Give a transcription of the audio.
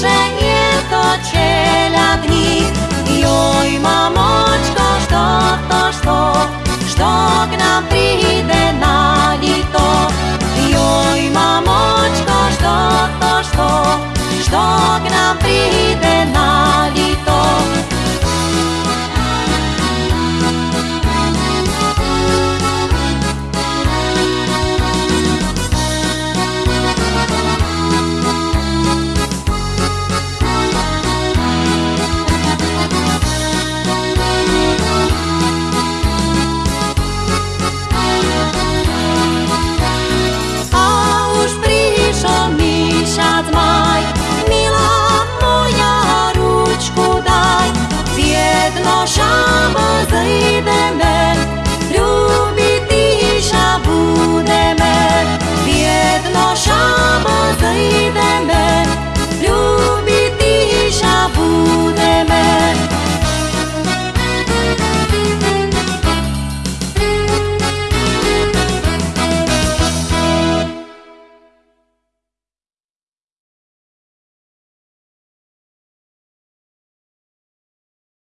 że nie to ciela dni I oj mamoczko, što to što? Što k nam pride na lito I oj mamoczko, što to što? Što k nam pride na lito